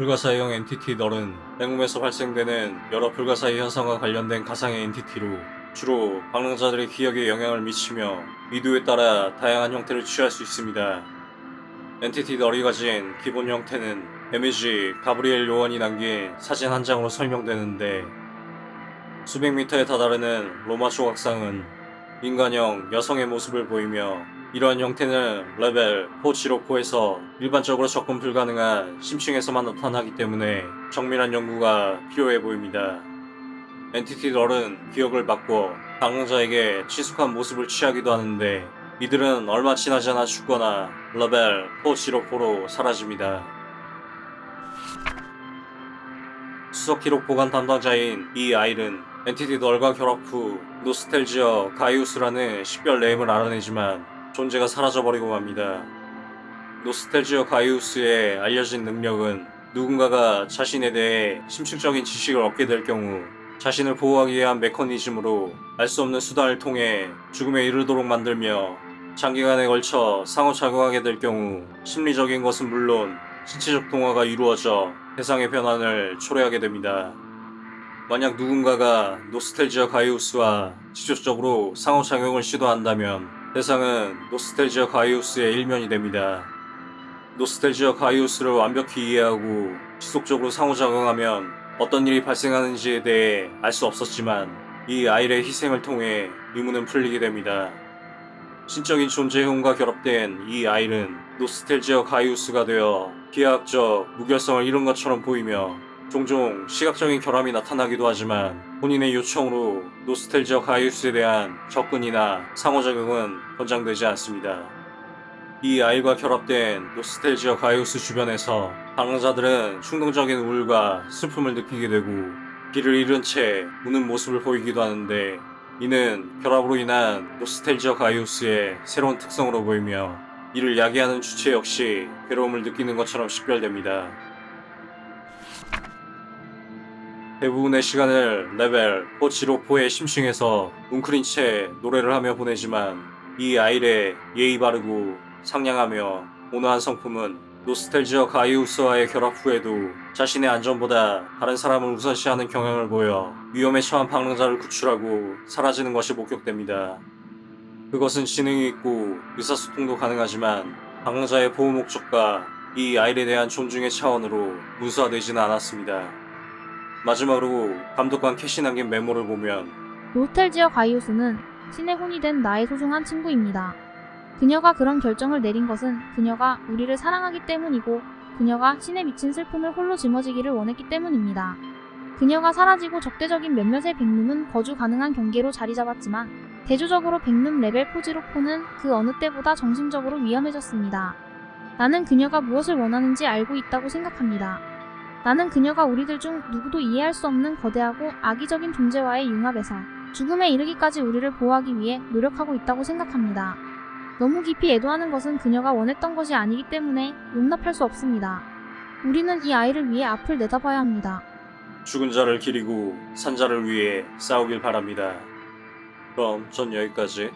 불가사의형 entity null은 백룸에서 발생되는 여러 불가사의 현상과 관련된 가상의 entity로 주로 방랑자들의 기억에 영향을 미치며 빈도에 따라 다양한 형태를 취할 수 있습니다. entity null이 가진 기본 형태는 데미지 가브리엘 요원이 남긴 사진 한 장으로 설명되는데 수백 미터에 다다르는 로마 조각상은 인간형 여성의 모습을 보이며 이러한 형태는 레벨 4지로포에서 일반적으로 접근 불가능한 심층에서만 나타나기 때문에 정밀한 연구가 필요해 보입니다. entity null은 기억을 바꿔 방랑자에게 친숙한 모습을 취하기도 하는데 이들은 얼마 지나지 않아 죽거나 레벨 four zero four로 사라집니다. 수석 기록 보관 담당자인 이 아일은 entity null과 결합 후 노스텔지어 가이우스라는 식별 name을 알아내지만 존재가 사라져버리고 맙니다. 노스텔지어 가이우스의 알려진 능력은 누군가가 자신에 대해 심층적인 지식을 얻게 될 경우 자신을 보호하기 위한 메커니즘으로 알 수 없는 수단을 통해 죽음에 이르도록 만들며 장기간에 걸쳐 상호작용하게 될 경우 심리적인 것은 물론 신체적 동화가 이루어져 세상의 변환을 초래하게 됩니다. 만약 누군가가 노스텔지어 가이우스와 직접적으로 상호작용을 시도한다면 대상은 노스텔지어 가이우스의 일면이 됩니다. 노스텔지어 가이우스를 완벽히 이해하고 지속적으로 상호작용하면 어떤 일이 발생하는지에 대해 알 수 없었지만 이 아일의 희생을 통해 의문은 풀리게 됩니다. 신적인 존재형과 결합된 이 아일은 노스텔지어 가이우스가 되어 기하학적 무결성을 잃은 것처럼 보이며 종종 시각적인 결함이 나타나기도 하지만 본인의 요청으로 노스텔지어 가이우스에 대한 접근이나 상호작용은 권장되지 않습니다. 이 아이과 결합된 노스텔지어 가이우스 주변에서 방랑자들은 충동적인 우울과 슬픔을 느끼게 되고 길을 잃은 채 우는 모습을 보이기도 하는데 이는 결합으로 인한 노스텔지어 가이우스의 새로운 특성으로 보이며 이를 야기하는 주체 역시 괴로움을 느끼는 것처럼 식별됩니다. 대부분의 시간을 레벨 4지로포의 심층에서 웅크린 채 노래를 하며 보내지만 이 아일의 예의 바르고 상냥하며 온화한 성품은 노스텔지어 가이우스와의 결합 후에도 자신의 안전보다 다른 사람을 우선시하는 경향을 보여 위험에 처한 방랑자를 구출하고 사라지는 것이 목격됩니다. 그것은 지능이 있고 의사소통도 가능하지만 방랑자의 보호 목적과 이 아일에 대한 존중의 차원으로 문서화되지는 않았습니다. 마지막으로 감독관 캐시 남긴 메모를 보면 노스텔지어 가이우스는 신의 혼이 된 나의 소중한 친구입니다. 그녀가 그런 결정을 내린 것은 그녀가 우리를 사랑하기 때문이고 그녀가 신에 미친 슬픔을 홀로 짊어지기를 원했기 때문입니다. 그녀가 사라지고 적대적인 몇몇의 백룸은 거주 가능한 경계로 자리 잡았지만 대조적으로 백룸 레벨 four zero four는 그 어느 때보다 정신적으로 위험해졌습니다. 나는 그녀가 무엇을 원하는지 알고 있다고 생각합니다. 나는 그녀가 우리들 중 누구도 이해할 수 없는 거대하고 악의적인 존재와의 융합에서 죽음에 이르기까지 우리를 보호하기 위해 노력하고 있다고 생각합니다. 너무 깊이 애도하는 것은 그녀가 원했던 것이 아니기 때문에 용납할 수 없습니다. 우리는 이 아이를 위해 앞을 내다봐야 합니다. 죽은 자를 기리고 산 자를 위해 싸우길 바랍니다. 그럼 전 여기까지.